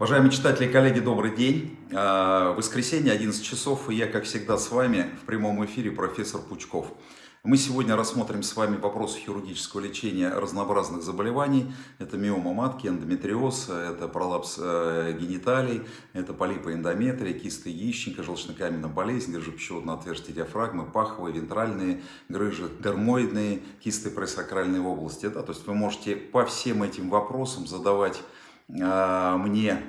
Уважаемые читатели и коллеги, добрый день. А, воскресенье, 11 часов, и я, как всегда, с вами в прямом эфире профессор Пучков. Мы сегодня рассмотрим с вами вопросы хирургического лечения разнообразных заболеваний. Это миома матки, эндометриоз, это пролапс э, гениталий, это полипы эндометрия, кисты яичника, желчнокаменная болезнь, грыжепищеводное отверстие диафрагмы, паховые, вентральные грыжи, дермоидные кисты пресакральной области. Да? То есть вы можете по всем этим вопросам задавать э, мне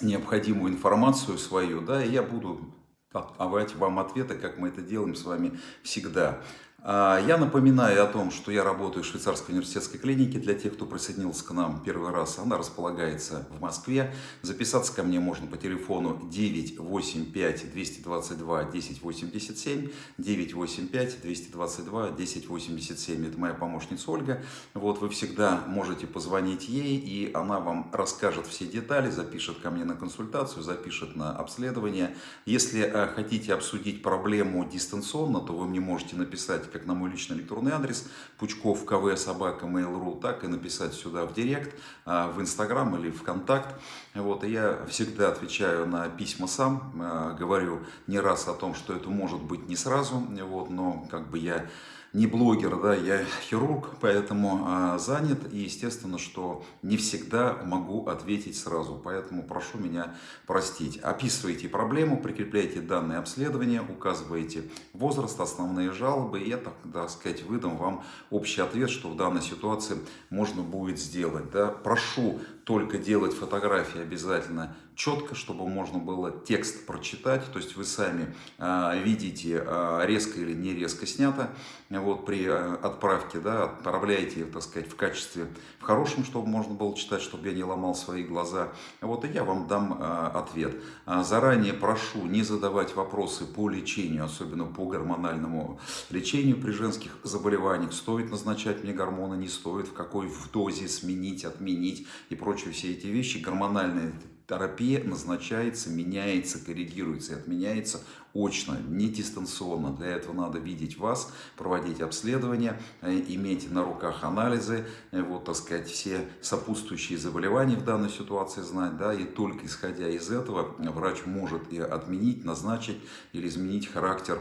необходимую информацию свою, да, и я буду давать вам ответы, как мы это делаем с вами всегда. А, я напоминаю о том, что я работаю в швейцарской университетской клинике. Для тех, кто присоединился к нам первый раз, она располагается в Москве. Записаться ко мне можно по телефону 985 222 1087, 985 222 1087. Это моя помощница Ольга. Вот вы всегда можете позвонить ей, и она вам расскажет все детали, запишет ко мне на консультацию, запишет на обследование. Если э, хотите обсудить проблему дистанционно, то вы мне можете написать как на мой личный электронный адрес пучков кв собака mail.ru, так и написать сюда в директ, а, в инстаграм или вконтакт. Вот, и я всегда отвечаю на письма сам, а, говорю не раз о том, что это может быть не сразу, вот, но как бы я не блогер, да, я хирург, поэтому а, занят, и естественно, что не всегда могу ответить сразу, поэтому прошу меня простить. Описывайте проблему, прикрепляйте данные обследования, указываете возраст, основные жалобы, и я, так, так сказать, выдам вам общий ответ, что в данной ситуации можно будет сделать. Да. Прошу только делать фотографии обязательно четко, чтобы можно было текст прочитать, то есть вы сами э, видите, э, резко или не резко снято, вот при э, отправке, да, отправляете, так сказать, в качестве, в хорошем, чтобы можно было читать, чтобы я не ломал свои глаза, вот и я вам дам э, ответ. Заранее прошу не задавать вопросы по лечению, особенно по гормональному лечению при женских заболеваниях, стоит назначать мне гормоны, не стоит, в какой в дозе сменить, отменить и прочее, все эти вещи, гормональная терапия назначается, меняется, коррегируется и отменяется очно, не дистанционно. Для этого надо видеть вас, проводить обследования, э, иметь на руках анализы, э, вот, так сказать, все сопутствующие заболевания в данной ситуации знать, да, и только исходя из этого врач может и отменить, назначить или изменить характер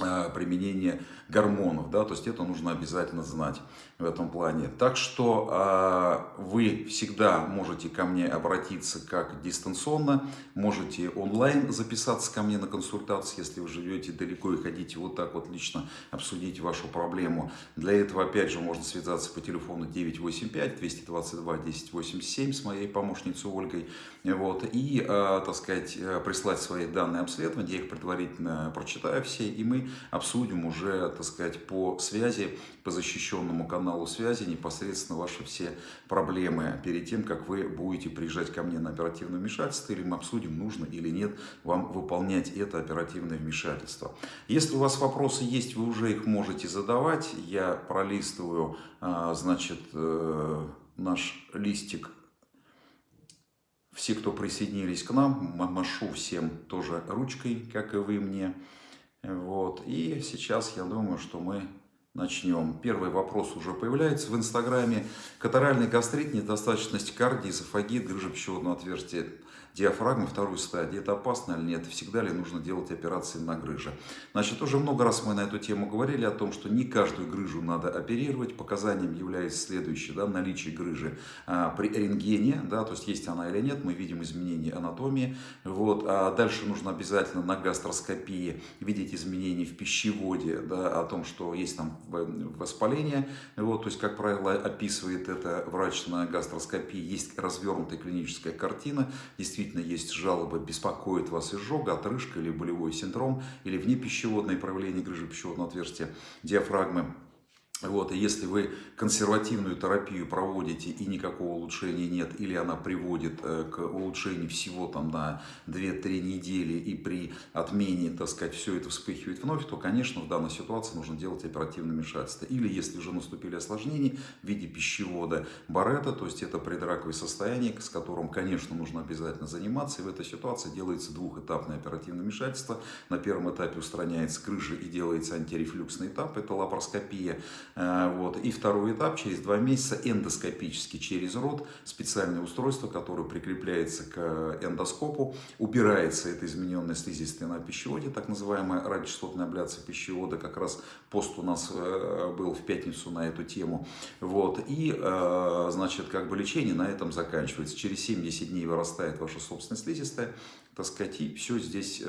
Э, применение гормонов, да, то есть это нужно обязательно знать в этом плане. Так что э, вы всегда можете ко мне обратиться как дистанционно, можете онлайн записаться ко мне на консультацию, если вы живете далеко и хотите вот так вот лично обсудить вашу проблему. Для этого, опять же, можно связаться по телефону 985-222-1087 с моей помощницей Ольгой, вот, и, э, так сказать, э, прислать свои данные обследования, я их предварительно прочитаю все, и мы обсудим уже, так сказать, по связи, по защищенному каналу связи непосредственно ваши все проблемы перед тем, как вы будете приезжать ко мне на оперативное вмешательство, или мы обсудим, нужно или нет вам выполнять это оперативное вмешательство. Если у вас вопросы есть, вы уже их можете задавать. Я пролистываю, а, значит, э, наш листик все, кто присоединились к нам, машу всем тоже ручкой, как и вы мне. Вот. И сейчас я думаю, что мы начнем. Первый вопрос уже появляется в Инстаграме. Катаральный гастрит, недостаточность кардии, эзофагит, грыжа пищеводного отверстия диафрагмы второй стадии. Это опасно или нет? Всегда ли нужно делать операции на грыже? Значит, уже много раз мы на эту тему говорили о том, что не каждую грыжу надо оперировать. Показанием является следующее, да, наличие грыжи а, при рентгене, да, то есть есть она или нет, мы видим изменения анатомии. Вот, а дальше нужно обязательно на гастроскопии видеть изменения в пищеводе, да, о том, что есть там воспаление. Вот, то есть, как правило, описывает это врач на гастроскопии. Есть развернутая клиническая картина, действительно действительно есть жалобы, беспокоит вас изжога, отрыжка или болевой синдром, или внепищеводное проявление грыжи пищеводного отверстия диафрагмы, вот, и если вы консервативную терапию проводите и никакого улучшения нет, или она приводит э, к улучшению всего там на 2-3 недели, и при отмене, так сказать, все это вспыхивает вновь, то, конечно, в данной ситуации нужно делать оперативное вмешательство. Или если уже наступили осложнения в виде пищевода Барета, то есть это предраковое состояние, с которым, конечно, нужно обязательно заниматься, и в этой ситуации делается двухэтапное оперативное вмешательство. На первом этапе устраняется крыша и делается антирефлюксный этап, это лапароскопия. Э, вот. И второй этап, через два месяца, эндоскопически через рот, специальное устройство, которое прикрепляется к эндоскопу, убирается эта измененная слизистая на пищеводе, так называемая радиочастотная абляция пищевода, как раз пост у нас э, был в пятницу на эту тему. Вот. И, э, значит, как бы лечение на этом заканчивается. Через 70 дней вырастает ваша собственная слизистая, так сказать, и все здесь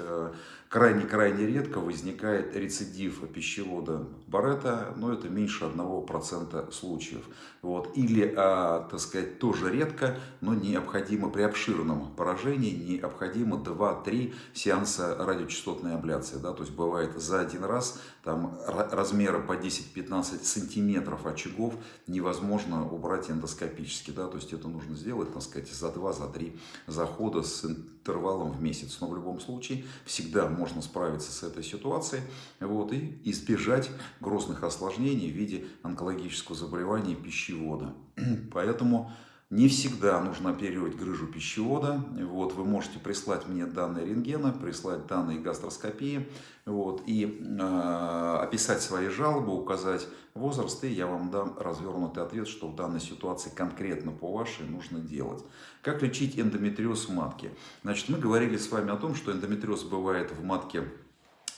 крайне-крайне редко возникает рецидив пищевода Барета, но это меньше 1% случаев. Вот. Или, а, так сказать, тоже редко, но необходимо при обширном поражении, необходимо 2-3 сеанса радиочастотной абляции. Да? То есть бывает за один раз там размера по 10-15 сантиметров очагов невозможно убрать эндоскопически. Да? То есть это нужно сделать, так сказать, за 2-3 захода с интервалом в месяц. Но в любом случае всегда можно справиться с этой ситуацией вот, и избежать грозных осложнений в виде онкологического заболевания пищевода. Поэтому не всегда нужно оперировать грыжу пищевода. Вот, вы можете прислать мне данные рентгена, прислать данные гастроскопии вот, и э, описать свои жалобы, указать возраст, и я вам дам развернутый ответ, что в данной ситуации конкретно по вашей нужно делать. Как лечить эндометриоз в матке? Значит, мы говорили с вами о том, что эндометриоз бывает в матке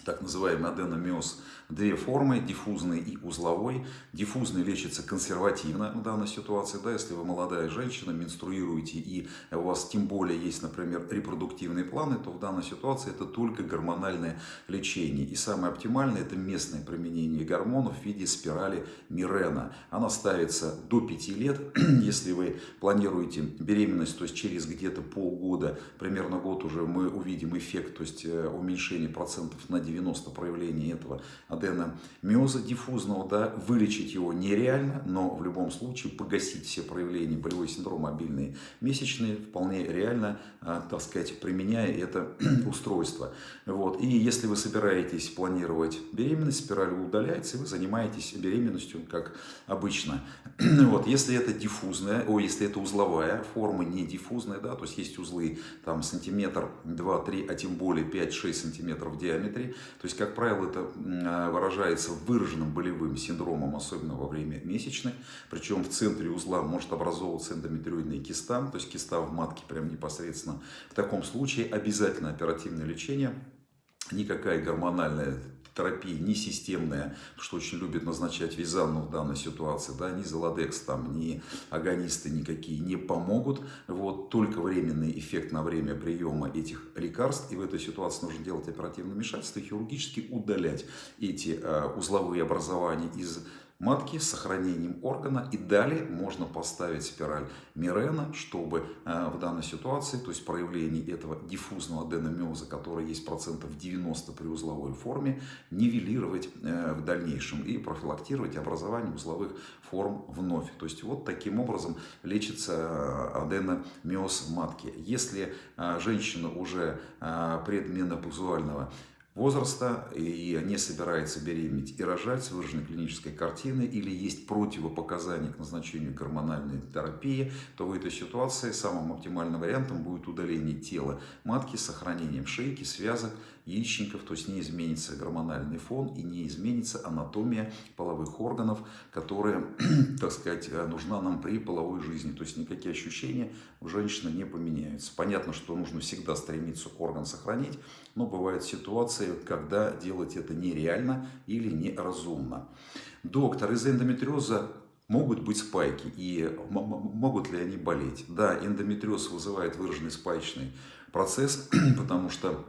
так называемый аденомиоз две формы, диффузный и узловой. Диффузный лечится консервативно в данной ситуации, да, если вы молодая женщина, менструируете и у вас тем более есть, например, репродуктивные планы, то в данной ситуации это только гормональное лечение. И самое оптимальное это местное применение гормонов в виде спирали Мирена. Она ставится до 5 лет, если вы планируете беременность, то есть через где-то полгода, примерно год уже мы увидим эффект, то есть э, уменьшение процентов на 90 проявлений этого аденомиоза диффузного, да, вылечить его нереально, но в любом случае погасить все проявления болевой синдром мобильные месячные вполне реально, а, так сказать, применяя это устройство. Вот. И если вы собираетесь планировать беременность, спираль удаляется, и вы занимаетесь беременностью, как обычно. Вот. Если это диффузная, о, если это узловая форма, не диффузная, да, то есть есть узлы там сантиметр, 2-3, а тем более 5-6 сантиметров в диаметре, то есть, как правило, это выражается выраженным болевым синдромом, особенно во время месячных. Причем в центре узла может образовываться эндометриоидная киста, то есть киста в матке прям непосредственно. В таком случае обязательно оперативное лечение, никакая гормональная терапия не системная, что очень любит назначать Визанну в данной ситуации, да, ни Золодекс, там, ни агонисты никакие не помогут, вот, только временный эффект на время приема этих лекарств, и в этой ситуации нужно делать оперативное вмешательство и хирургически удалять эти э, узловые образования из матки с сохранением органа. И далее можно поставить спираль Мирена, чтобы э, в данной ситуации, то есть проявление этого диффузного аденомиоза, который есть процентов 90 при узловой форме, нивелировать э, в дальнейшем и профилактировать образование узловых форм вновь. То есть вот таким образом лечится э, аденомиоз матки. Если женщина уже предменопаузуального возраста и не собирается беременеть и рожать с выраженной клинической картиной или есть противопоказания к назначению гормональной терапии, то в этой ситуации самым оптимальным вариантом будет удаление тела матки с сохранением шейки, связок, яичников, то есть не изменится гормональный фон и не изменится анатомия половых органов, которая, так сказать, нужна нам при половой жизни. То есть никакие ощущения у женщины не поменяются. Понятно, что нужно всегда стремиться орган сохранить, но бывают ситуации, когда делать это нереально или неразумно. Доктор, из эндометриоза могут быть спайки и могут ли они болеть? Да, эндометриоз вызывает выраженный спаечный процесс, потому что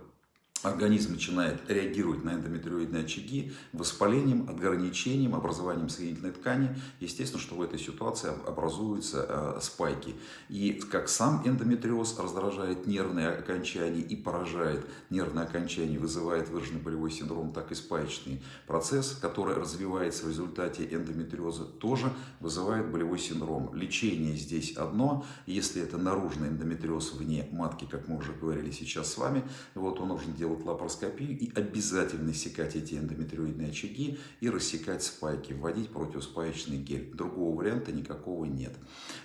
организм начинает реагировать на эндометриоидные очаги воспалением, ограничением, образованием соединительной ткани. Естественно, что в этой ситуации образуются э, спайки. И как сам эндометриоз раздражает нервные окончания и поражает нервные окончания, вызывает выраженный болевой синдром, так и спаечный процесс, который развивается в результате эндометриоза, тоже вызывает болевой синдром. Лечение здесь одно. Если это наружный эндометриоз вне матки, как мы уже говорили сейчас с вами, вот он нужно делать делать лапароскопию и обязательно секать эти эндометриоидные очаги и рассекать спайки, вводить противоспаечный гель. Другого варианта никакого нет.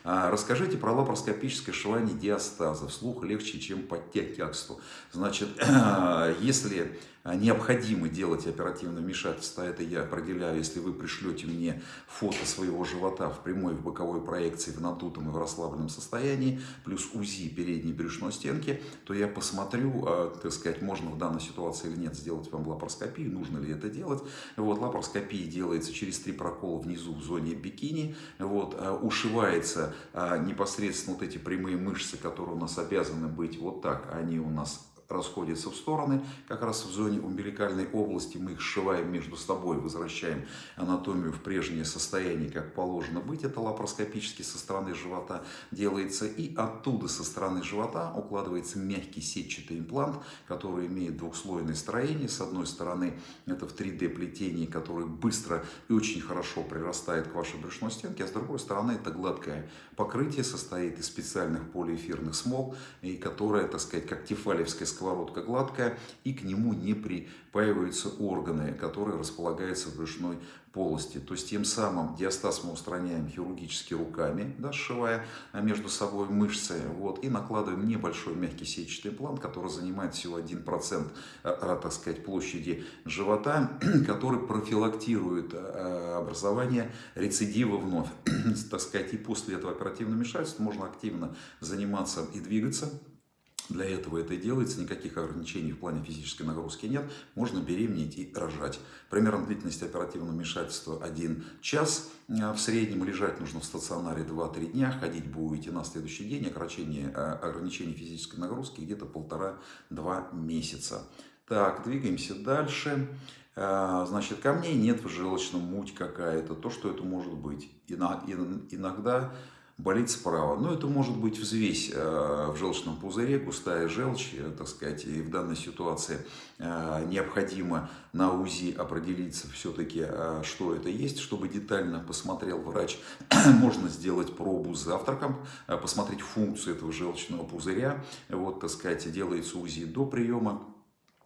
А, расскажите про лапароскопическое сшивание диастаза. Вслух легче, чем по. Значит, если а, необходимо делать оперативное вмешательство, это я определяю, если вы пришлете мне фото своего живота в прямой, в боковой проекции, в надутом и в расслабленном состоянии, плюс УЗИ передней брюшной стенки, то я посмотрю, а, так сказать, можно в данной ситуации или нет сделать вам лапароскопию, нужно ли это делать. Вот, лапароскопия делается через три прокола внизу в зоне бикини, вот, а, ушивается непосредственно вот эти прямые мышцы, которые у нас обязаны быть вот так, они у нас расходятся в стороны, как раз в зоне умбиликальной области мы их сшиваем между собой, возвращаем анатомию в прежнее состояние, как положено быть, это лапароскопически со стороны живота делается, и оттуда со стороны живота укладывается мягкий сетчатый имплант, который имеет двухслойное строение, с одной стороны это в 3D плетении, которое быстро и очень хорошо прирастает к вашей брюшной стенке, а с другой стороны это гладкое покрытие, состоит из специальных полиэфирных смол, и которое, так сказать, как тефалевская сковородка гладкая, и к нему не припаиваются органы, которые располагаются в брюшной полости. То есть тем самым диастаз мы устраняем хирургически руками, да, сшивая между собой мышцы, вот, и накладываем небольшой мягкий сетчатый имплант, который занимает всего 1% а, так сказать, площади живота, который профилактирует а, образование рецидива вновь. так сказать, и после этого оперативного вмешательства можно активно заниматься и двигаться, для этого это и делается, никаких ограничений в плане физической нагрузки нет. Можно беременеть и рожать. Примерно длительность оперативного вмешательства 1 час. А в среднем лежать нужно в стационаре 2-3 дня. Ходить будете на следующий день. Ограничение, а, ограничение физической нагрузки где-то полтора-два месяца. Так, двигаемся дальше. А, значит, камней нет в желчном, муть какая-то, то, что это может быть. Иногда болит справа. Но это может быть взвесь э, в желчном пузыре, густая желчь, э, так сказать, и в данной ситуации э, необходимо на УЗИ определиться все-таки, что это есть, чтобы детально посмотрел врач. Можно сделать пробу с завтраком, посмотреть функцию этого желчного пузыря. Вот, так сказать, делается УЗИ до приема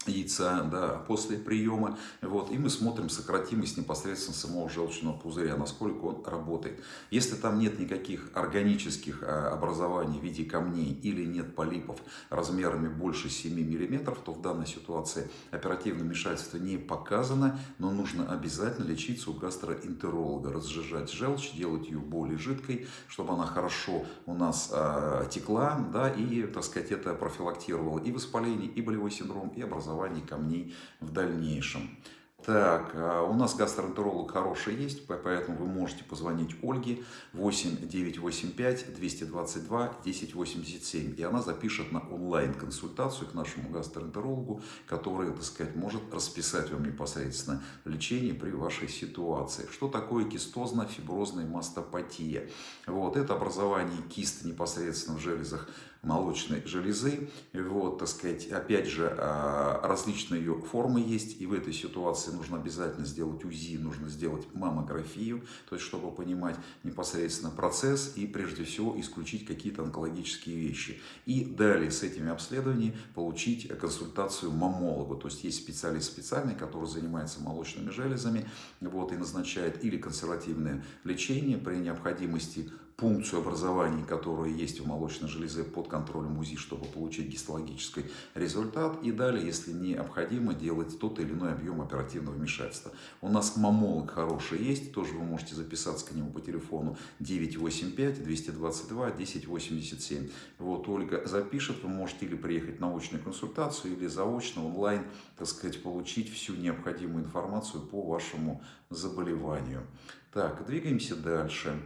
яйца да, после приема. Вот, и мы смотрим сократимость непосредственно самого желчного пузыря, насколько он работает. Если там нет никаких органических а, образований в виде камней или нет полипов размерами больше 7 мм, то в данной ситуации оперативное вмешательство не показано, но нужно обязательно лечиться у гастроэнтеролога, разжижать желчь, делать ее более жидкой, чтобы она хорошо у нас э, текла, да, и, так сказать, это профилактировало и воспаление, и болевой синдром, и образование образовании камней в дальнейшем. Так, а у нас гастроэнтеролог хороший есть, поэтому вы можете позвонить Ольге 8 985 222 1087, и она запишет на онлайн-консультацию к нашему гастроэнтерологу, который, так сказать, может расписать вам непосредственно лечение при вашей ситуации. Что такое кистозно-фиброзная мастопатия? Вот, это образование кист непосредственно в железах молочной железы. Вот, так сказать, опять же, а, различные ее формы есть, и в этой ситуации нужно обязательно сделать УЗИ, нужно сделать маммографию, то есть, чтобы понимать непосредственно процесс и, прежде всего, исключить какие-то онкологические вещи. И далее с этими обследованиями получить консультацию маммолога, то есть, есть специалист специальный, который занимается молочными железами, вот, и назначает или консервативное лечение при необходимости пункцию образований, которые есть у молочной железы под контролем УЗИ, чтобы получить гистологический результат. И далее, если необходимо, делать тот или иной объем оперативного вмешательства. У нас мамолог хороший есть, тоже вы можете записаться к нему по телефону 985-222-1087. Вот Ольга запишет, вы можете или приехать на очную консультацию, или заочно, онлайн, так сказать, получить всю необходимую информацию по вашему заболеванию. Так, двигаемся дальше.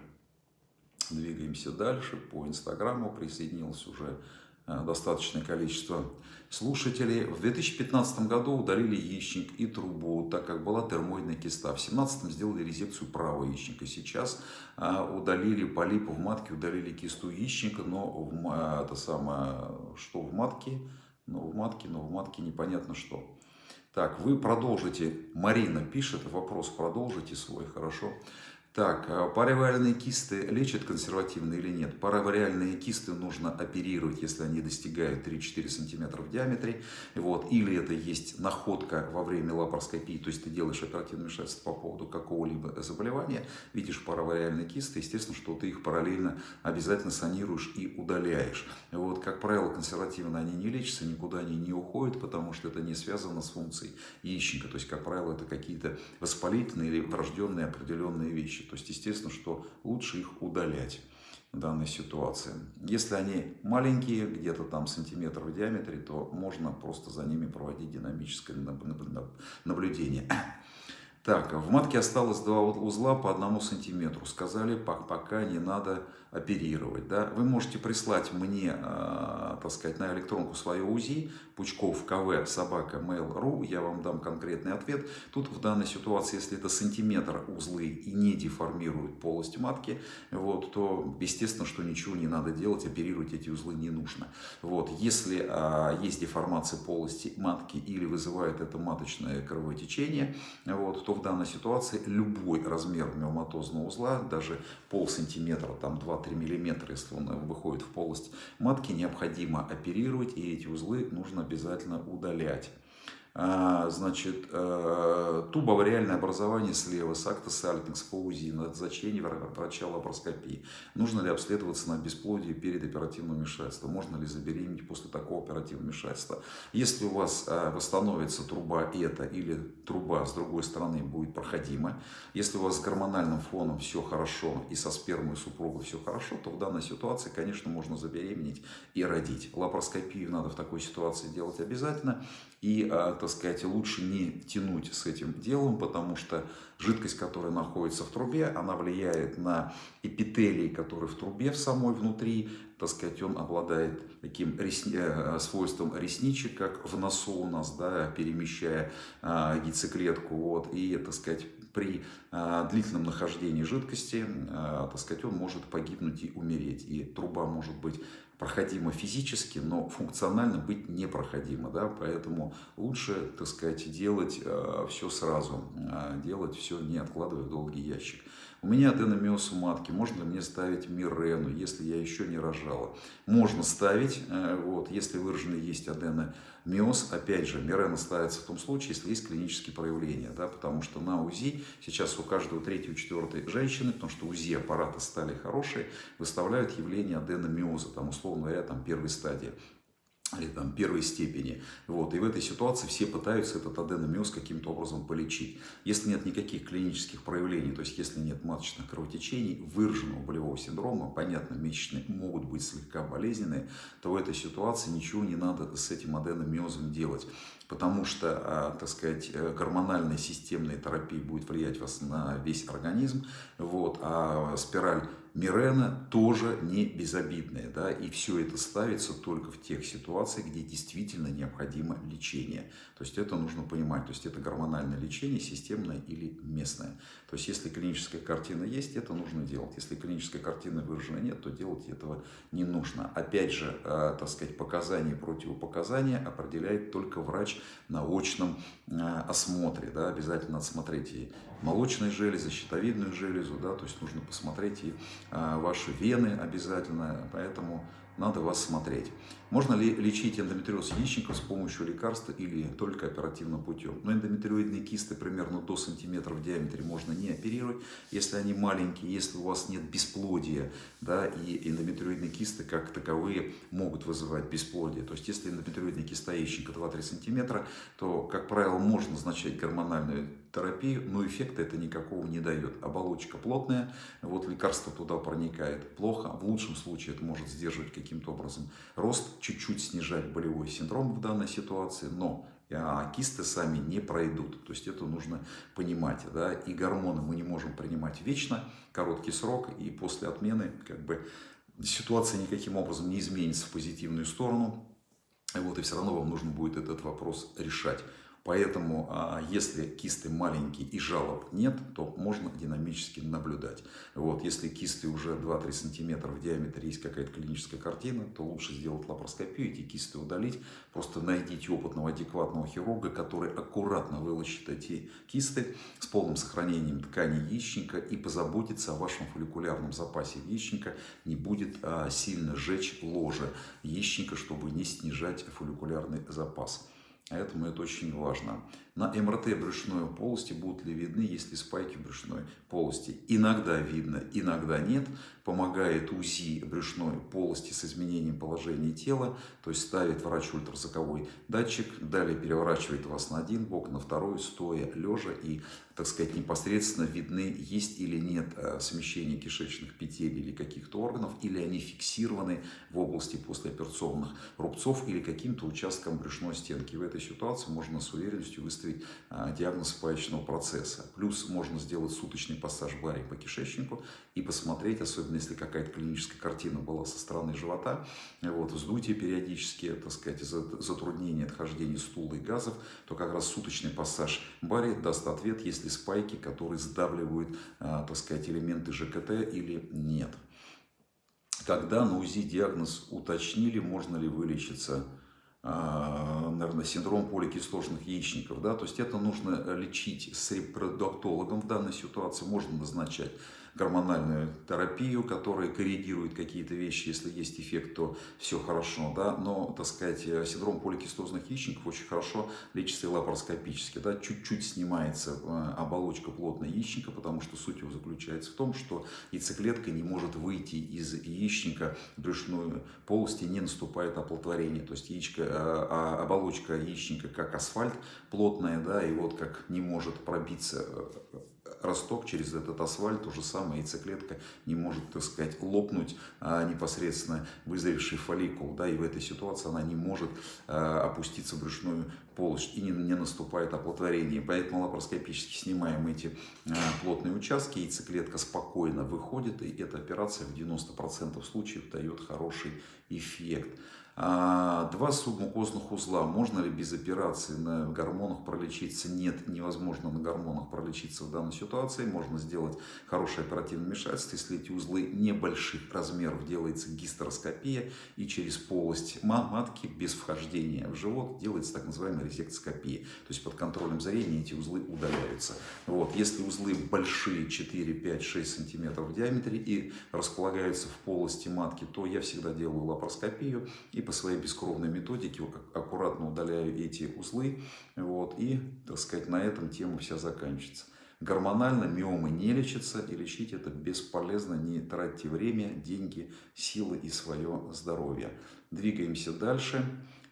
Двигаемся дальше. По Инстаграму присоединилось уже э, достаточное количество слушателей. В 2015 году удалили яичник и трубу, так как была термоидная киста. В 2017 сделали резекцию правого яичника. Сейчас э, удалили полипы в матке, удалили кисту яичника, но в, это самое, что в матке, но в матке, но в матке непонятно что. Так, вы продолжите, Марина пишет, вопрос продолжите свой, хорошо. Так, а паравариальные кисты лечат консервативно или нет? Паравариальные кисты нужно оперировать, если они достигают 3-4 см в диаметре. Вот. Или это есть находка во время лапароскопии, то есть ты делаешь оперативное вмешательство по поводу какого-либо заболевания, видишь паравариальные кисты, естественно, что ты их параллельно обязательно санируешь и удаляешь. Вот. Как правило, консервативно они не лечатся, никуда они не уходят, потому что это не связано с функцией яичника. То есть, как правило, это какие-то воспалительные или врожденные определенные вещи. То есть, естественно, что лучше их удалять в данной ситуации. Если они маленькие, где-то там сантиметр в диаметре, то можно просто за ними проводить динамическое наблюдение. Так, в матке осталось два узла по одному сантиметру. Сказали, пока не надо оперировать. Да? Вы можете прислать мне, э, так сказать, на электронку свое УЗИ, Пучков КВ собака mail.ru, я вам дам конкретный ответ. Тут в данной ситуации, если это сантиметр узлы и не деформируют полость матки, вот, то естественно, что ничего не надо делать, оперировать эти узлы не нужно. Вот, если а, есть деформация полости матки или вызывает это маточное кровотечение, вот, то в данной ситуации любой размер миоматозного узла, даже пол сантиметра, там 2-3 миллиметра, если он выходит в полость матки, необходимо оперировать, и эти узлы нужно обязательно удалять. А, значит, э, тубовариальное образование слева с акта сальтинг по УЗИ, назначение врача лапароскопии. Нужно ли обследоваться на бесплодие перед оперативным вмешательством? Можно ли забеременеть после такого оперативного вмешательства? Если у вас э, восстановится труба эта или труба с другой стороны будет проходима, если у вас с гормональным фоном все хорошо и со спермой супруга все хорошо, то в данной ситуации, конечно, можно забеременеть и родить. Лапароскопию надо в такой ситуации делать обязательно. И, э, так сказать, лучше не тянуть с этим делом, потому что жидкость, которая находится в трубе, она влияет на эпителий, который в трубе в самой внутри, так сказать, он обладает таким ресни... Э, свойством ресничек, как в носу у нас, да, перемещая а, яйцеклетку, вот, и, так сказать, при а, длительном нахождении жидкости, а, так сказать, он может погибнуть и умереть, и труба может быть проходимо физически, но функционально быть непроходимо, да, поэтому лучше, так сказать, делать э, все сразу, э, делать все не откладывая в долгий ящик. У меня аденомиоз у матки, можно ли мне ставить мирену, если я еще не рожала? Можно ставить, э, вот, если выраженный есть аденомиоз, опять же, мирена ставится в том случае, если есть клинические проявления, да, потому что на УЗИ сейчас у каждого третьего, четвертой женщины, потому что УЗИ аппараты стали хорошие, выставляют явление аденомиоза, там, условно говоря, там, первой стадии или там первой степени. Вот. И в этой ситуации все пытаются этот аденомиоз каким-то образом полечить. Если нет никаких клинических проявлений, то есть если нет маточных кровотечений, выраженного болевого синдрома, понятно, месячные могут быть слегка болезненные, то в этой ситуации ничего не надо с этим аденомиозом делать. Потому что, а, так сказать, э, гормональная системная терапия будет влиять вас на весь организм, вот, а спираль Мирена тоже не безобидная, да, и все это ставится только в тех ситуациях, где действительно необходимо лечение. То есть это нужно понимать, то есть это гормональное лечение, системное или местное. То есть если клиническая картина есть, это нужно делать. Если клиническая картина выражена нет, то делать этого не нужно. Опять же, э, так сказать, показания и противопоказания определяет только врач на очном э, осмотре. Да, обязательно отсмотреть и молочные железы, щитовидную железу, да, то есть нужно посмотреть и а, ваши вены обязательно, поэтому надо вас смотреть. Можно ли лечить эндометриоз яичников с помощью лекарства или только оперативным путем? Но ну, эндометриоидные кисты примерно до сантиметра в диаметре можно не оперировать, если они маленькие, если у вас нет бесплодия, да, и эндометриоидные кисты как таковые могут вызывать бесплодие. То есть если эндометриоидная киста яичника 2-3 сантиметра, то, как правило, можно назначать гормональную терапию, но эффекта это никакого не дает. Оболочка плотная, вот лекарство туда проникает плохо, в лучшем случае это может сдерживать каким-то образом рост, чуть-чуть снижать болевой синдром в данной ситуации, но кисты сами не пройдут. То есть это нужно понимать. Да? И гормоны мы не можем принимать вечно, короткий срок, и после отмены как бы, ситуация никаким образом не изменится в позитивную сторону. Вот, и все равно вам нужно будет этот вопрос решать. Поэтому, а, если кисты маленькие и жалоб нет, то можно динамически наблюдать. Вот, если кисты уже 2-3 сантиметра в диаметре, есть какая-то клиническая картина, то лучше сделать лапароскопию, эти кисты удалить. Просто найдите опытного, адекватного хирурга, который аккуратно вылечит эти кисты с полным сохранением ткани яичника и позаботится о вашем фолликулярном запасе яичника, не будет а, сильно жечь ложе яичника, чтобы не снижать фолликулярный запас. Поэтому это очень важно. На МРТ брюшной полости будут ли видны, если спайки в брюшной полости. Иногда видно, иногда нет. Помогает УЗИ брюшной полости с изменением положения тела. То есть ставит врач ультразвуковой датчик, далее переворачивает вас на один бок, на второй, стоя, лежа. И, так сказать, непосредственно видны, есть или нет э, смещения кишечных петель или каких-то органов, или они фиксированы в области послеоперационных рубцов или каким-то участком брюшной стенки. В этой ситуации можно с уверенностью выставить выставить а, диагноз спаечного процесса. Плюс можно сделать суточный пассаж бари по кишечнику и посмотреть, особенно если какая-то клиническая картина была со стороны живота, вот, вздутие периодически, так сказать, затруднение отхождения стула и газов, то как раз суточный пассаж бари даст ответ, если спайки, которые сдавливают, а, так сказать, элементы ЖКТ или нет. Когда на УЗИ диагноз уточнили, можно ли вылечиться наверное, синдром поликислотных яичников. Да? То есть это нужно лечить с репродуктологом в данной ситуации, можно назначать гормональную терапию, которая коррегирует какие-то вещи, если есть эффект, то все хорошо, да, но, так сказать, синдром поликистозных яичников очень хорошо лечится лапароскопически, да, чуть-чуть снимается э, оболочка плотной яичника, потому что суть его заключается в том, что яйцеклетка не может выйти из яичника в брюшную полость и не наступает оплодотворение, то есть яичко, э, а оболочка яичника как асфальт плотная, да, и вот как не может пробиться э, росток через этот асфальт, то же самое яйцеклетка не может, так сказать, лопнуть а, непосредственно вызревший фолликул, да, и в этой ситуации она не может а, опуститься в брюшную полость и не, не наступает оплодотворение. Поэтому лапароскопически снимаем эти а, плотные участки, яйцеклетка спокойно выходит, и эта операция в 90% случаев дает хороший эффект. А, два субмукозных узла. Можно ли без операции на гормонах пролечиться? Нет, невозможно на гормонах пролечиться в данной ситуации. Можно сделать хорошее оперативное вмешательство, если эти узлы небольших размеров делается гистероскопия и через полость матки без вхождения в живот делается так называемая резектоскопия. То есть под контролем зрения эти узлы удаляются. Вот. Если узлы большие 4, 5, 6 сантиметров в диаметре и располагаются в полости матки, то я всегда делаю лапароскопию и по своей бескровной методике аккуратно удаляю эти узлы. Вот, и, так сказать, на этом тема вся заканчивается. Гормонально миомы не лечатся, и лечить это бесполезно. Не тратьте время, деньги, силы и свое здоровье. Двигаемся дальше.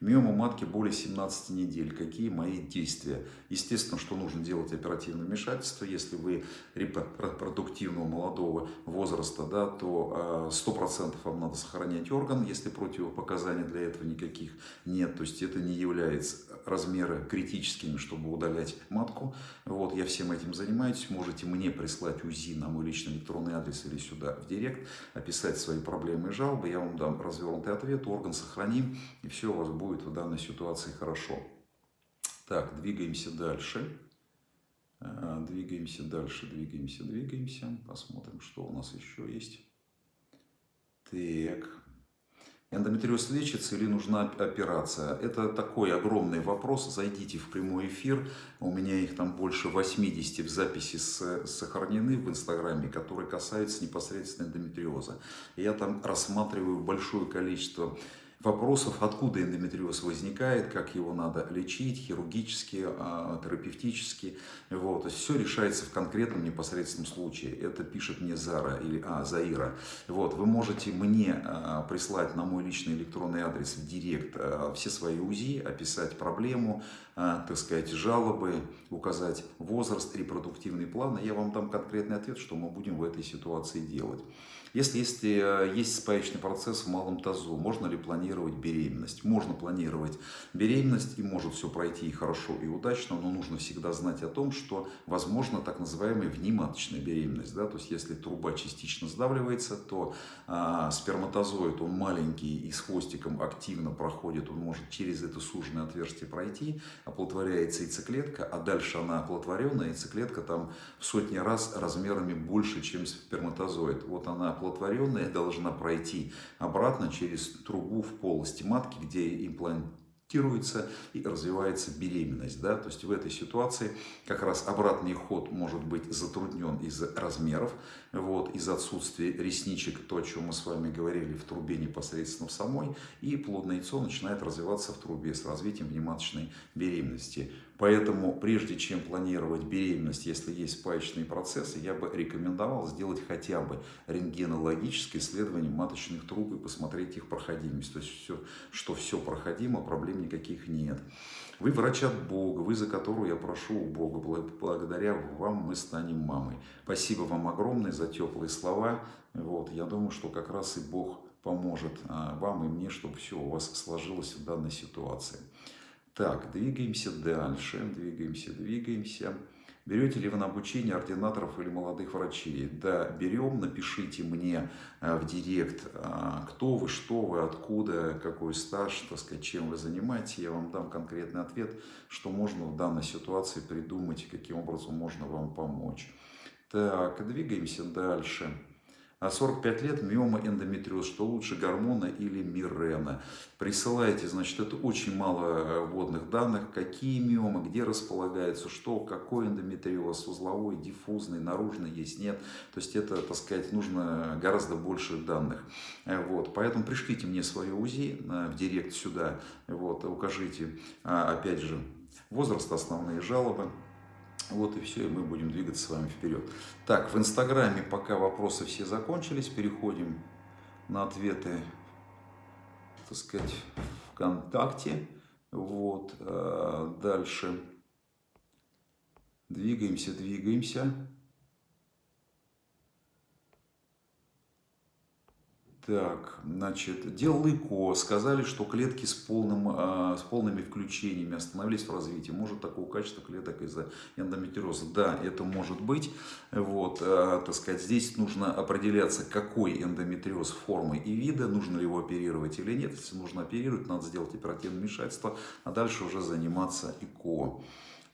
Миома матки более 17 недель. Какие мои действия? Естественно, что нужно делать оперативное вмешательство. Если вы репродуктивного молодого возраста, да, то 100% а, вам надо сохранять орган, если противопоказаний для этого никаких нет. То есть это не является размеры критическими, чтобы удалять матку. Вот, я всем этим занимаюсь. Можете мне прислать УЗИ на мой личный электронный адрес или сюда в директ, описать свои проблемы и жалобы. Я вам дам развернутый ответ, орган сохраним, и все у вас будет в данной ситуации хорошо. Так, двигаемся дальше. Э, двигаемся дальше, двигаемся, двигаемся. Посмотрим, что у нас еще есть. Так, Эндометриоз лечится или нужна операция? Это такой огромный вопрос. Зайдите в прямой эфир. У меня их там больше 80 в записи сохранены в Инстаграме, которые касаются непосредственно эндометриоза. Я там рассматриваю большое количество вопросов, откуда эндометриоз возникает, как его надо лечить, хирургически, а, терапевтически. Вот. То есть все решается в конкретном непосредственном случае. Это пишет мне Зара или а, Заира. Вот. Вы можете мне а, прислать на мой личный электронный адрес в директ все свои УЗИ, описать проблему, так сказать, жалобы, указать возраст, репродуктивный план, и я вам дам конкретный ответ, что мы будем в этой ситуации делать. Если, если есть спаечный процесс в малом тазу, можно ли планировать беременность. Можно планировать беременность и может все пройти и хорошо, и удачно, но нужно всегда знать о том, что возможно так называемая внематочная беременность. Да? То есть если труба частично сдавливается, то а, сперматозоид, он маленький и с хвостиком активно проходит, он может через это суженное отверстие пройти, оплодотворяется яйцеклетка, а дальше она оплодотворенная, яйцеклетка там в сотни раз размерами больше, чем сперматозоид. Вот она оплодотворенная должна пройти обратно через трубу в полости матки, где имплант корректируется и развивается беременность. Да? То есть в этой ситуации как раз обратный ход может быть затруднен из-за размеров, вот, из-за отсутствия ресничек, то, о чем мы с вами говорили, в трубе непосредственно в самой, и плодное яйцо начинает развиваться в трубе с развитием внематочной беременности. Поэтому прежде чем планировать беременность, если есть спаечные процессы, я бы рекомендовал сделать хотя бы рентгенологическое исследование маточных труб и посмотреть их проходимость. То есть, все, что все проходимо, проблем никаких нет. Вы врач от Бога, вы за которую я прошу у Бога. Благодаря вам мы станем мамой. Спасибо вам огромное за теплые слова. Вот, я думаю, что как раз и Бог поможет а, вам и мне, чтобы все у вас сложилось в данной ситуации. Так, двигаемся дальше, двигаемся, двигаемся. Берете ли вы на обучение ординаторов или молодых врачей? Да, берем, напишите мне э, в директ, а, кто вы, что вы, откуда, какой стаж, так сказать, чем вы занимаетесь. Я вам дам конкретный ответ, что можно в данной ситуации придумать, каким образом можно вам помочь. Так, двигаемся дальше. 45 лет миома эндометриоз, что лучше гормона или мирена. Присылайте, значит, это очень мало э, вводных данных, какие миомы, где располагаются, что, какой эндометриоз, узловой, диффузный, наружный есть, нет. То есть это, так сказать, нужно гораздо больше данных. Э, вот, поэтому пришлите мне свое УЗИ э, в директ сюда, вот, укажите, а, опять же, возраст, основные жалобы. Вот и все, и мы будем двигаться с вами вперед. Так, в Инстаграме пока вопросы все закончились, переходим на ответы, так сказать, ВКонтакте. Вот, э, дальше двигаемся, двигаемся. Так, значит, делал ЭКО, сказали, что клетки с, полным, э, с полными включениями остановились в развитии. Может такого качества клеток из-за эндометриоза? Да, это может быть. Вот, э, так сказать, здесь нужно определяться, какой эндометриоз формы и вида, нужно ли его оперировать или нет. Если нужно оперировать, надо сделать оперативное вмешательство, а дальше уже заниматься ЭКО.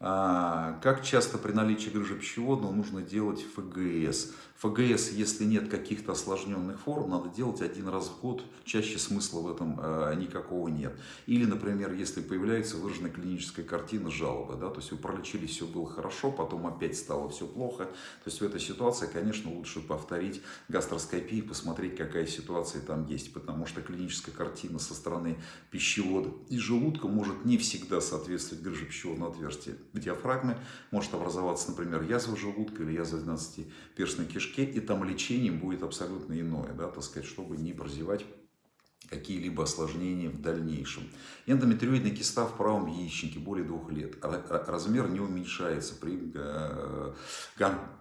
А, как часто при наличии грыжи пищеводного нужно делать ФГС? ФГС, если нет каких-то осложненных форм, надо делать один раз в год, чаще смысла в этом э, никакого нет. Или, например, если появляется выраженная клиническая картина жалобы, да, то есть вы пролечились, все было хорошо, потом опять стало все плохо, то есть в этой ситуации, конечно, лучше повторить гастроскопию, посмотреть, какая ситуация там есть, потому что клиническая картина со стороны пищевода и желудка может не всегда соответствовать грыже пищеводного отверстия в диафрагме, может образоваться, например, язва желудка или язва 12-перстной кишки, кишке, и там лечение будет абсолютно иное, да, так сказать, чтобы не прозевать какие-либо осложнения в дальнейшем. Эндометриоидная киста в правом яичнике более двух лет. Размер не уменьшается при э,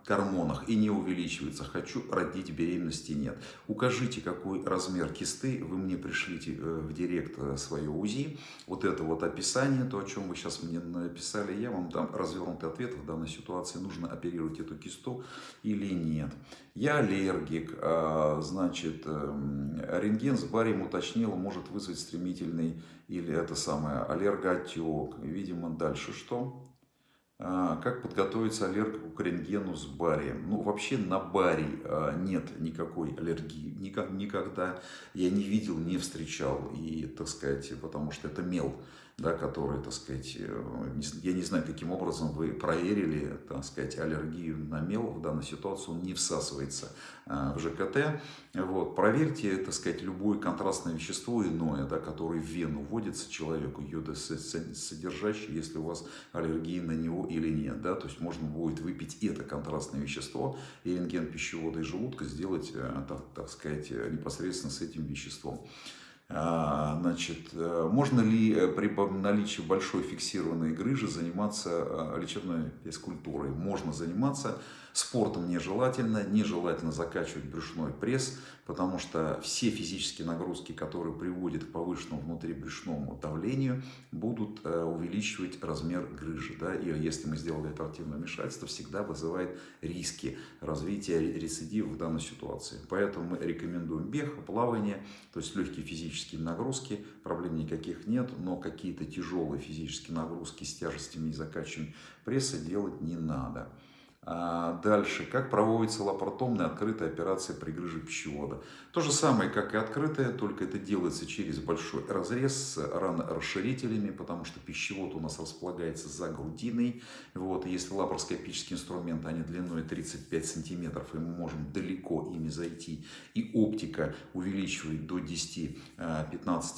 гормонах и не увеличивается. Хочу родить, беременности нет. Укажите, какой размер кисты. Вы мне пришлите э, в директ э, свое УЗИ. Вот это вот описание, то, о чем вы сейчас мне написали. Я вам дам развернутый ответ в данной ситуации. Нужно оперировать эту кисту или нет. Я аллергик. А, значит, эм, рентген с барием уточнил, может вызвать стремительный или это самое аллергоотек. Видимо, дальше что? А, как подготовиться аллергику к рентгену с барием? Ну, вообще на барий а, нет никакой аллергии. Никогда я не видел, не встречал. И, так сказать, потому что это мел да, которые, так сказать, э, я не знаю, каким образом вы проверили, так сказать, аллергию на мел в данной ситуации, он не всасывается э, в ЖКТ. Вот, проверьте, так сказать, любое контрастное вещество иное, да, которое в вену вводится человеку, содержащее, если у вас аллергия на него или нет, да, то есть можно будет выпить это контрастное вещество и рентген пищевода и желудка сделать, э, так, так сказать, непосредственно с этим веществом. А, значит, э, можно ли э, при наличии большой фиксированной грыжи заниматься э, лечебной физкультурой? Можно заниматься Спортом нежелательно, нежелательно закачивать брюшной пресс, потому что все физические нагрузки, которые приводят к повышенному внутрибрюшному давлению, будут э, увеличивать размер грыжи. Да? И если мы сделали оперативное вмешательство, всегда вызывает риски развития рецидива в данной ситуации. Поэтому мы рекомендуем бег, плавание, то есть легкие физические нагрузки, проблем никаких нет, но какие-то тяжелые физические нагрузки с тяжестями и закачиванием пресса делать не надо. А, дальше, как проводится лапаротомная открытая операция при грыже пищевода. То же самое, как и открытая, только это делается через большой разрез с ранорасширителями, потому что пищевод у нас располагается за грудиной. Вот, если лапароскопический инструмент, они длиной 35 сантиметров, и мы можем далеко ими зайти. И оптика увеличивает до 10-15 а,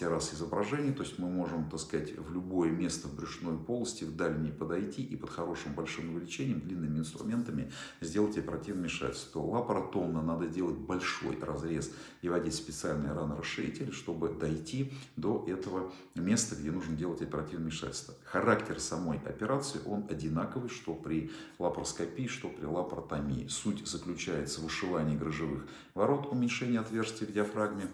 раз изображение, то есть мы можем, так сказать, в любое место в брюшной полости, в дальней подойти и под хорошим большим увеличением, длинными инструментами инструментами сделать оперативное вмешательство. Лапаротомно надо делать большой разрез и вводить специальный ранорасширитель, чтобы дойти до этого места, где нужно делать оперативное вмешательство. Характер самой операции, он одинаковый, что при лапароскопии, что при лапаротомии. Суть заключается в ушивании грыжевых ворот, уменьшении отверстий в диафрагме,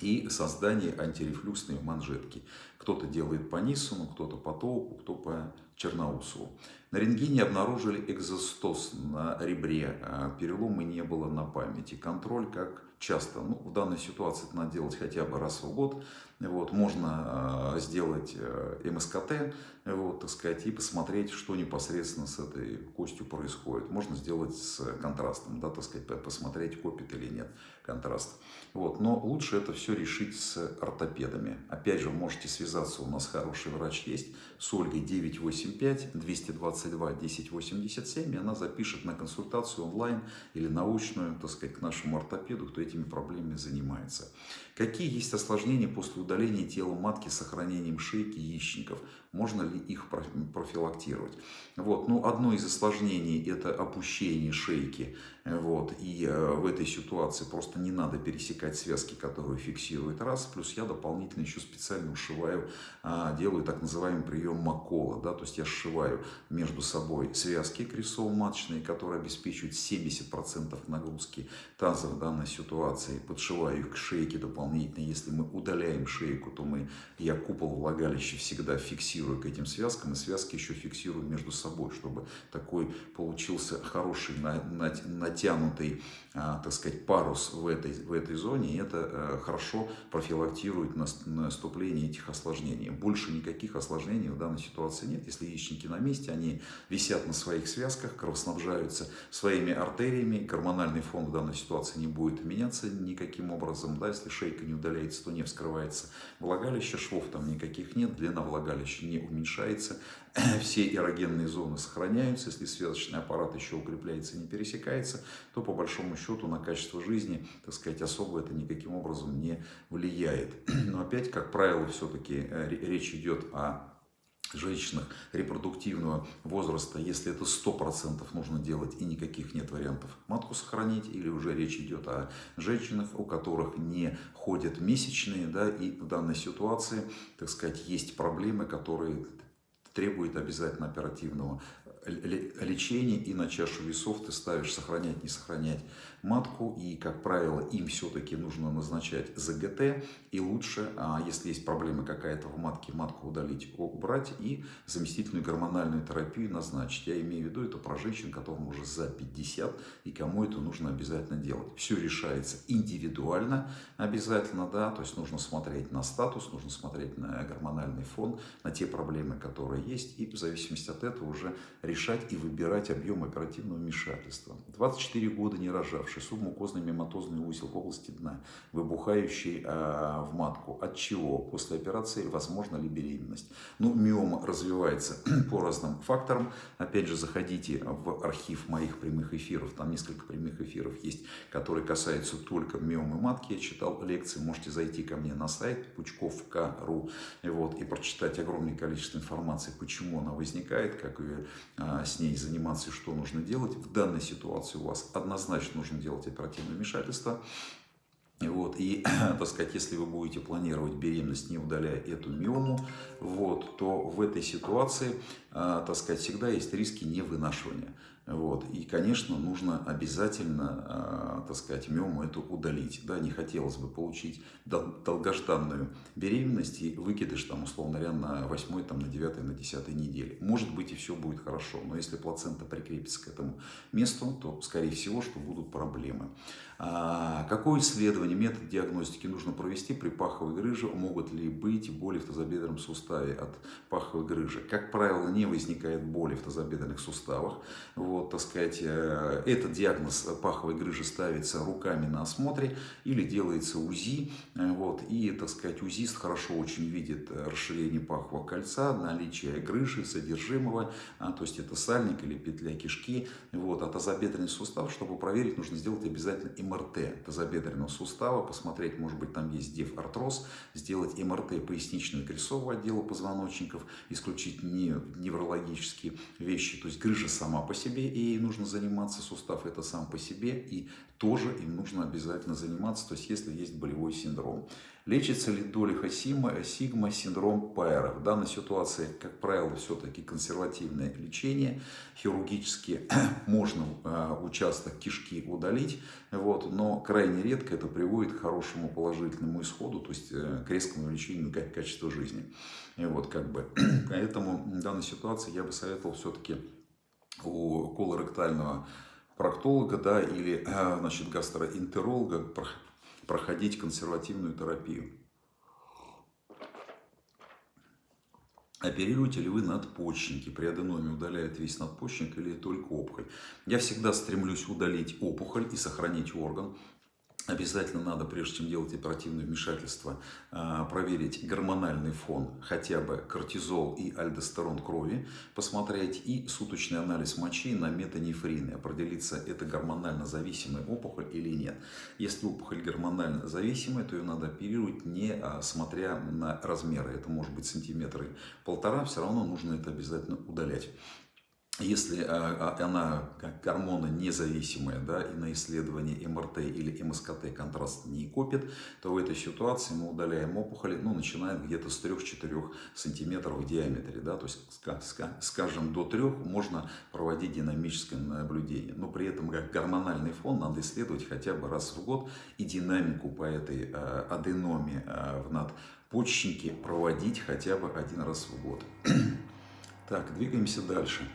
и создание антирефлюксной манжетки. Кто-то делает по Ниссону, кто-то по Тоуку, кто по Черноусову. На рентгене обнаружили экзостоз на ребре, а перелома не было на памяти. Контроль как часто. Ну, в данной ситуации это надо делать хотя бы раз в год. Вот, можно э, сделать э, МСКТ, вот, так сказать, и посмотреть, что непосредственно с этой костью происходит. Можно сделать с контрастом, да, так сказать, посмотреть, копит или нет контраст. Вот, но лучше это все решить с ортопедами. Опять же, можете связаться, у нас хороший врач есть, с Ольгой 985 222 1087, и она запишет на консультацию онлайн или научную, так сказать, к нашему ортопеду, кто этими проблемами занимается. Какие есть осложнения после удаления тела матки с сохранением шейки яичников? Можно ли их профилактировать? Вот. Ну, одно из осложнений – это опущение шейки. Вот. И э, в этой ситуации просто не надо пересекать связки, которые фиксируют раз. Плюс я дополнительно еще специально ушиваю, а, делаю так называемый прием Макола. Да? То есть я сшиваю между собой связки крестово-маточные, которые обеспечивают 70% нагрузки таза в данной ситуации. Подшиваю их к шейке дополнительно. Если мы удаляем шейку, то мы, я купол влагалища всегда фиксирую к этим связкам. И связки еще фиксирую между собой, чтобы такой получился хороший натянутый, а, так сказать, парус в этой, в этой зоне. И это э, хорошо профилактирует наступление этих осложнений. Больше никаких осложнений в данной ситуации нет. Если яичники на месте, они висят на своих связках, кровоснабжаются своими артериями, гормональный фон в данной ситуации не будет меняться никаким образом. Да, если шейка не удаляется, то не вскрывается влагалище, швов там никаких нет, длина влагалища не уменьшается, все эрогенные зоны сохраняются, если связочный аппарат еще укрепляется и не пересекается, то по большому счету на качество жизни, так сказать, особо это никаким образом не влияет. Но опять, как правило, все-таки э, речь идет о женщинах репродуктивного возраста, если это 100% нужно делать и никаких нет вариантов матку сохранить, или уже речь идет о женщинах, у которых не ходят месячные, да, и в данной ситуации, так сказать, есть проблемы, которые требуют обязательно оперативного лечения, и на чашу весов ты ставишь сохранять, не сохранять матку, и, как правило, им все-таки нужно назначать ЗГТ, и лучше, а если есть проблема какая-то в матке, матку удалить, убрать и заместительную гормональную терапию назначить. Я имею в виду это про женщин, которым уже за 50, и кому это нужно обязательно делать. Все решается индивидуально обязательно, да, то есть нужно смотреть на статус, нужно смотреть на гормональный фон, на те проблемы, которые есть, и в зависимости от этого уже решать и выбирать объем оперативного вмешательства. 24 года не рожавший выбухавший субмукозный мематозный узел в области дна, выбухающий э, в матку. От чего? После операции возможно ли беременность? Ну, миома развивается по разным факторам. Опять же, заходите в архив моих прямых эфиров. Там несколько прямых эфиров есть, которые касаются только миомы матки. Я читал лекции. Можете зайти ко мне на сайт пучков.ру вот, и прочитать огромное количество информации, почему она возникает, как ее, а, с ней заниматься и что нужно делать. В данной ситуации у вас однозначно нужно делать оперативное вмешательство. Вот, и, так сказать, если вы будете планировать беременность, не удаляя эту миому, вот, то в этой ситуации, э, так сказать, всегда есть риски невынашивания. Вот. И, конечно, нужно обязательно, э, так сказать, миому эту удалить. Да, не хотелось бы получить долгожданную беременность и выкидыш, там, условно говоря, на 8, там, на 9, на 10 неделе. Может быть, и все будет хорошо, но если плацента прикрепится к этому месту, то, скорее всего, что будут проблемы. А какое исследование, метод диагностики нужно провести при паховой грыже? Могут ли быть боли в тазобедренном суставе от паховой грыжи? Как правило, не возникает боли в тазобедренных суставах. Вот, так сказать, э, этот диагноз паховой грыжи ставится руками на осмотре или делается УЗИ. Э, вот, и, так сказать, УЗИст хорошо очень видит расширение пахового кольца, наличие грыжи, содержимого, а, то есть это сальник или петля кишки. Вот, а тазобедренный сустав, чтобы проверить, нужно сделать обязательно МРТ тазобедренного сустава, посмотреть, может быть, там есть деф-артроз, сделать МРТ крестцового отдела позвоночников, исключить не, неврологические вещи, то есть грыжа сама по себе, и ей нужно заниматься, сустав это сам по себе, и тоже им нужно обязательно заниматься, то есть если есть болевой синдром. Лечится ли сигма, сигма синдром Пайера? В данной ситуации, как правило, все-таки консервативное лечение. Хирургически можно э, участок кишки удалить, вот, но крайне редко это приводит к хорошему положительному исходу, то есть э, к резкому увеличению качества жизни. И вот, как бы, поэтому в данной ситуации я бы советовал все-таки у колоректального проктолога да, или э, значит, гастроэнтеролога проходить консервативную терапию. Оперируете ли вы надпочечники? При аденоме удаляет весь надпочечник или только опухоль? Я всегда стремлюсь удалить опухоль и сохранить орган. Обязательно надо, прежде чем делать оперативное вмешательство, а, проверить гормональный фон, хотя бы кортизол и альдостерон крови, посмотреть и суточный анализ мочи на метанефрины, определиться, это гормонально зависимая опухоль или нет. Если опухоль гормонально зависимая, то ее надо оперировать, не а, смотря на размеры. Это может быть сантиметры полтора, все равно нужно это обязательно удалять. Если а, а, она как гормоны независимая, да, и на исследовании МРТ или МСКТ контраст не копит, то в этой ситуации мы удаляем опухоли, ну, начиная где-то с 3-4 сантиметров в диаметре, да, то есть, скажем, до 3 можно проводить динамическое наблюдение, но при этом как гормональный фон надо исследовать хотя бы раз в год и динамику по этой а, аденоме в надпочечнике проводить хотя бы один раз в год. Так, двигаемся дальше.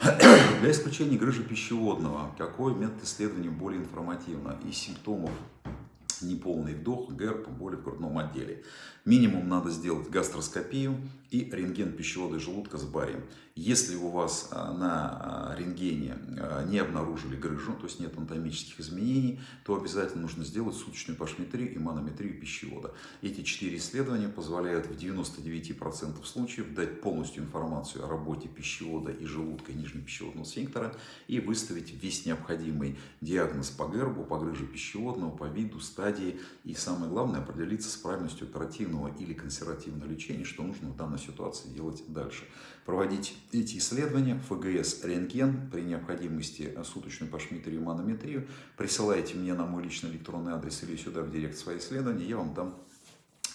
Для исключения грыжи пищеводного, какой метод исследования более информативно? Из симптомов неполный вдох, герб, боли в грудном отделе. Минимум надо сделать гастроскопию и рентген пищевода и желудка с барием. Если у вас а, на а, рентгене а, не обнаружили грыжу, то есть нет анатомических изменений, то обязательно нужно сделать суточную пашметрию и манометрию пищевода. Эти четыре исследования позволяют в 99% случаев дать полностью информацию о работе пищевода и желудка и нижнего пищеводного сфинктера и выставить весь необходимый диагноз по гербу, по грыже пищеводного, по виду, стадии и самое главное определиться с правильностью оперативного или консервативного лечения, что нужно в данной ситуации делать дальше. Проводить эти исследования, ФГС, рентген, при необходимости суточную пашметрию, манометрию, присылайте мне на мой личный электронный адрес или сюда в директ свои исследования, я вам дам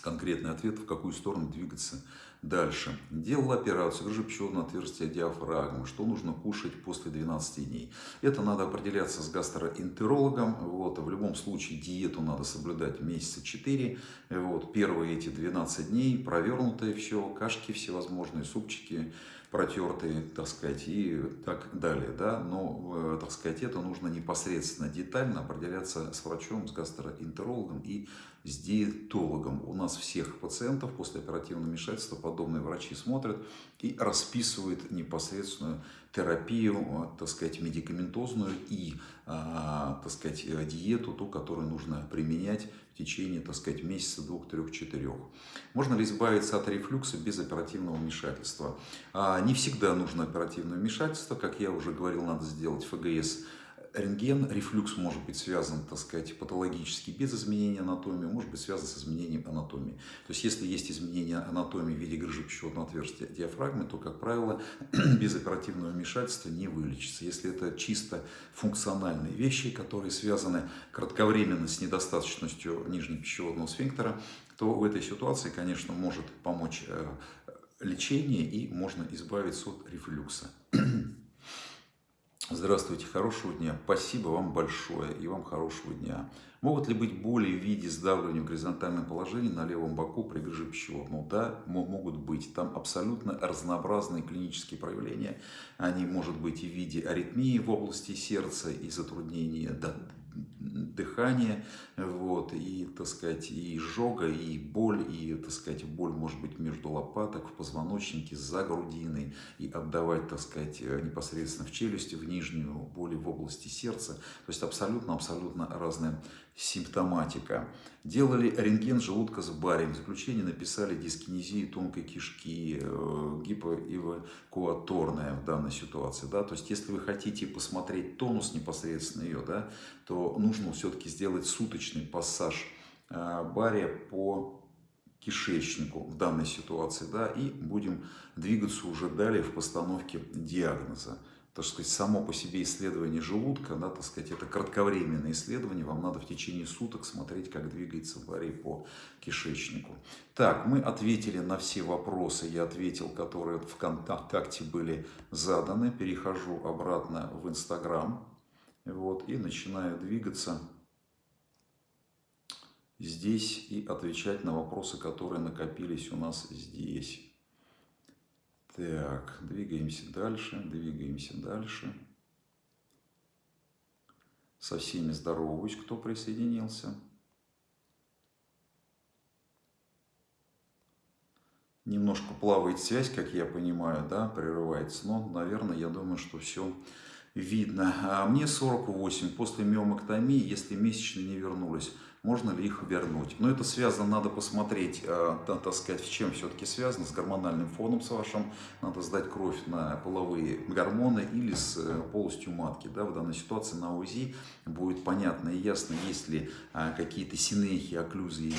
конкретный ответ, в какую сторону двигаться Дальше. Делал операцию грыжепчетного отверстия диафрагмы. Что нужно кушать после 12 дней? Это надо определяться с гастроэнтерологом. Вот. В любом случае диету надо соблюдать месяца 4. Вот. Первые эти 12 дней провернутое все, кашки всевозможные, супчики протертые, так сказать, и так далее. Да? Но, э, так сказать, это нужно непосредственно детально определяться с врачом, с гастроэнтерологом и с диетологом. У нас всех пациентов после оперативного вмешательства подобные врачи смотрят и расписывают непосредственную терапию, так сказать, медикаментозную и, а, так сказать, диету, ту, которую нужно применять в течение, так сказать, месяца, двух, трех, четырех. Можно ли избавиться от рефлюкса без оперативного вмешательства? А, не всегда нужно оперативное вмешательство. Как я уже говорил, надо сделать ФГС рентген, рефлюкс может быть связан, так сказать, патологически без изменения анатомии, может быть связан с изменением анатомии. То есть, если есть изменение анатомии в виде грыжи пищеводного отверстия диафрагмы, то, как правило, без оперативного вмешательства не вылечится. Если это чисто функциональные вещи, которые связаны кратковременно с недостаточностью нижнего пищеводного сфинктера, то в этой ситуации, конечно, может помочь э, лечение и можно избавиться от рефлюкса. Здравствуйте, хорошего дня. Спасибо вам большое и вам хорошего дня. Могут ли быть боли в виде сдавливания в горизонтальном положении на левом боку при грыже пищевода? Ну да, могут быть. Там абсолютно разнообразные клинические проявления. Они могут быть и в виде аритмии в области сердца и затруднения дыхание, вот, и, так сказать, и изжога, и боль, и, так сказать, боль может быть между лопаток, в позвоночнике, за грудиной, и отдавать, так сказать, непосредственно в челюсти, в нижнюю, боли в области сердца. То есть абсолютно-абсолютно разная симптоматика. Делали рентген желудка с барием. В заключение написали дискинезию тонкой кишки, э, гипоэвакуаторная в данной ситуации. Да? То есть, если вы хотите посмотреть тонус непосредственно ее, да, то нужно все-таки сделать суточный пассаж э, бария по кишечнику в данной ситуации, да, и будем двигаться уже далее в постановке диагноза. Так сказать, само по себе исследование желудка, да, так сказать, это кратковременное исследование, вам надо в течение суток смотреть, как двигается барий по кишечнику. Так, мы ответили на все вопросы, я ответил, которые в ВКонтакте были заданы, перехожу обратно в Инстаграм, вот, и начинаю двигаться здесь и отвечать на вопросы, которые накопились у нас здесь. Так, двигаемся дальше, двигаемся дальше. Со всеми здороваюсь, кто присоединился. Немножко плавает связь, как я понимаю, да, прерывается. Но, наверное, я думаю, что все видно. А мне 48. После миомэктомии, если месячные не вернулись, можно ли их вернуть. Но это связано, надо посмотреть, э, так сказать, с чем все-таки связано, с гормональным фоном с вашим, надо сдать кровь на половые гормоны или с э, полостью матки. Да, в данной ситуации на УЗИ будет понятно и ясно, есть ли э, какие-то синехи, окклюзии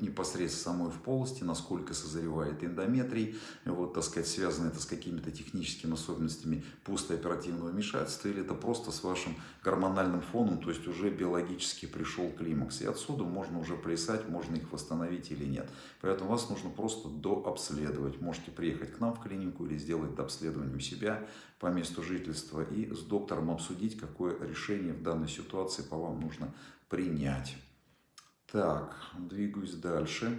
непосредственно самой в полости, насколько созревает эндометрий, вот, так сказать, связано это с какими-то техническими особенностями пустооперативного вмешательства, или это просто с вашим гормональным фоном, то есть уже биологически пришел климакс. И отсюда можно уже плясать, можно их восстановить или нет. Поэтому вас нужно просто дообследовать. Можете приехать к нам в клинику или сделать обследование у себя по месту жительства и с доктором обсудить, какое решение в данной ситуации по вам нужно принять. Так, двигаюсь дальше.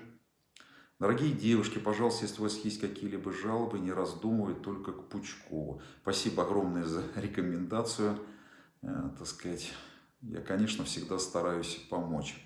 Дорогие девушки, пожалуйста, если у вас есть какие-либо жалобы, не раздумывайте только к Пучкову. Спасибо огромное за рекомендацию. Э, так сказать, я, конечно, всегда стараюсь помочь.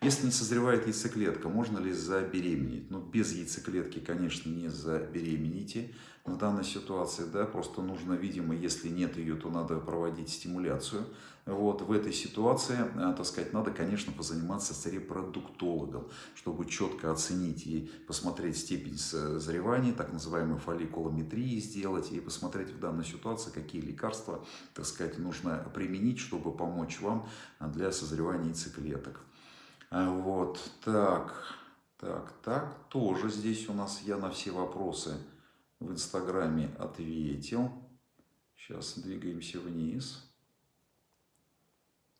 Если не созревает яйцеклетка, можно ли забеременеть? Ну, без яйцеклетки, конечно, не заберемените в данной ситуации, да, просто нужно, видимо, если нет ее, то надо проводить стимуляцию. Вот, в этой ситуации, э, так сказать, надо, конечно, позаниматься с репродуктологом, чтобы четко оценить и посмотреть степень созревания, так называемую фолликулометрии сделать, и посмотреть в данной ситуации, какие лекарства, так сказать, нужно применить, чтобы помочь вам для созревания яйцеклеток. А, вот, так, так, так, тоже здесь у нас я на все вопросы в Инстаграме ответил. Сейчас двигаемся вниз.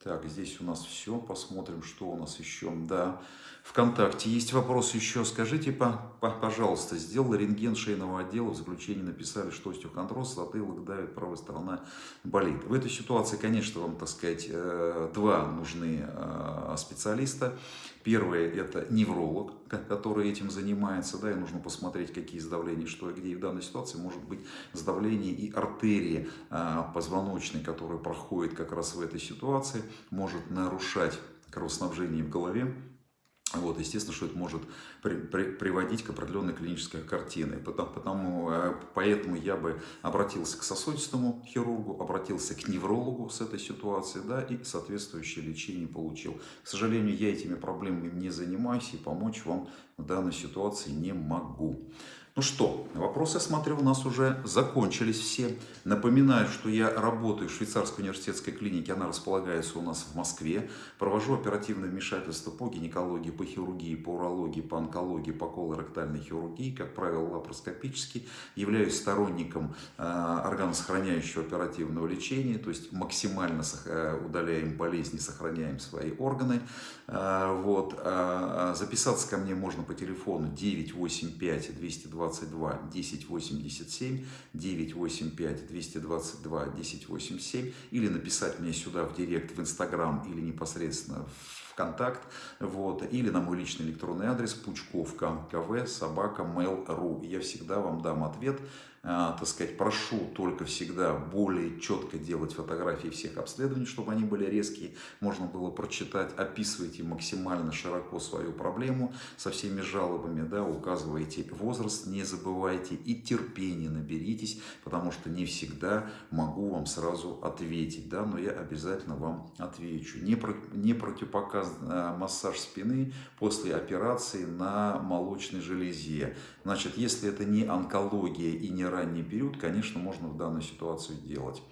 Так, здесь у нас все. Посмотрим, что у нас еще. Да, ВКонтакте есть вопрос еще. Скажите, пожалуйста, сделал рентген шейного отдела, в заключении написали, что остеохондроз, затылок давит, правая сторона болит. В этой ситуации, конечно, вам, так сказать, э, два нужны э, специалиста. Первый – это невролог, который этим занимается, да, и нужно посмотреть, какие сдавления, что и где. И в данной ситуации может быть сдавление и артерии э, позвоночной, которая проходит как раз в этой ситуации, может нарушать кровоснабжение в голове, вот, естественно, что это может при, при, приводить к определенной клинической картине. Потому, потому, э, поэтому я бы обратился к сосудистому хирургу, обратился к неврологу с этой ситуацией, да, и соответствующее лечение получил. К сожалению, я этими проблемами не занимаюсь и помочь вам в данной ситуации не могу. Ну что, вопросы, смотрю, у нас уже закончились все. Напоминаю, что я работаю в швейцарской университетской клинике, она располагается у нас в Москве. Провожу оперативное вмешательство по гинекологии, по хирургии, по урологии, по онкологии, по колоректальной хирургии, как правило, лапароскопически. Являюсь сторонником э, органосохраняющего оперативного лечения, то есть максимально э, удаляем болезни, сохраняем свои органы. Э, вот. Записаться ко мне можно по телефону 985 220 222 1087, 985 222 1087 или написать мне сюда в директ в Инстаграм или непосредственно в ВКонтакт, вот, или на мой личный электронный адрес пучковка кв собака mail.ru. Я всегда вам дам ответ, так сказать, прошу только всегда более четко делать фотографии всех обследований, чтобы они были резкие, можно было прочитать, описывайте максимально широко свою проблему со всеми жалобами, да, указывайте возраст, не забывайте и терпение наберитесь, потому что не всегда могу вам сразу ответить, да, но я обязательно вам отвечу. Не, про, не противопоказан а, массаж спины после операции на молочной железе. Значит, если это не онкология и не ранний период, конечно, можно в данную ситуацию делать.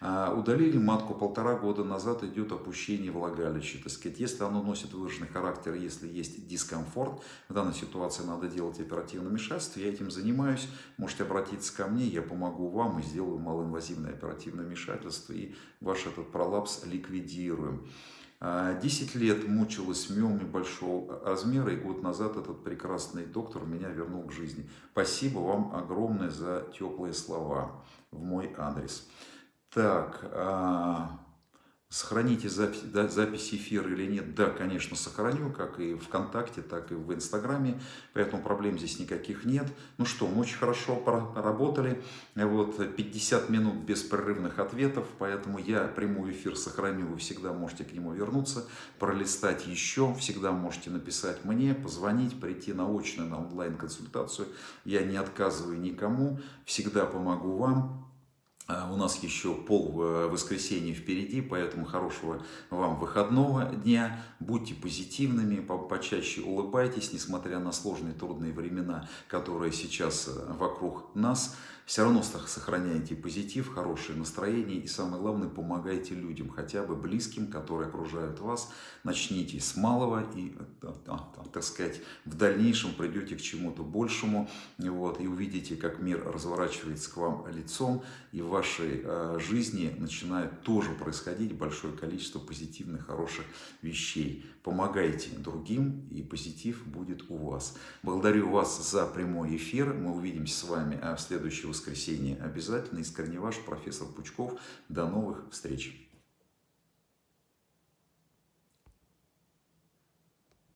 А, удалили матку полтора года назад, идет опущение влагалища. Так сказать, если оно носит выраженный характер, если есть дискомфорт, в данной ситуации надо делать оперативное вмешательство. Я этим занимаюсь. Можете обратиться ко мне, я помогу вам и сделаю малоинвазивное оперативное вмешательство. И ваш этот пролапс ликвидируем. 10 а, лет мучилась миомой большого размера, и год назад этот прекрасный доктор меня вернул к жизни. Спасибо вам огромное за теплые слова в мой адрес. Так, а, Сохраните запись, запись эфира или нет? Да, конечно, сохраню, как и ВКонтакте, так и в Инстаграме, поэтому проблем здесь никаких нет. Ну что, мы очень хорошо поработали, вот 50 минут беспрерывных ответов, поэтому я прямой эфир сохраню, вы всегда можете к нему вернуться, пролистать еще, всегда можете написать мне, позвонить, прийти на очную, на онлайн-консультацию. Я не отказываю никому, всегда помогу вам. А, у нас еще пол э, воскресенья впереди, поэтому хорошего вам выходного дня. Будьте позитивными, почаще улыбайтесь, несмотря на сложные трудные времена, которые сейчас э, вокруг нас все равно сохраняйте позитив, хорошее настроение и самое главное, помогайте людям, хотя бы близким, которые окружают вас. Начните с малого и, так сказать, в дальнейшем придете к чему-то большему вот, и увидите, как мир разворачивается к вам лицом и в вашей э, жизни начинает тоже происходить большое количество позитивных, хороших вещей. Помогайте другим и позитив будет у вас. Благодарю вас за прямой эфир. Мы увидимся с вами в следующий воскресенье обязательно. Искренне ваш профессор Пучков. До новых встреч!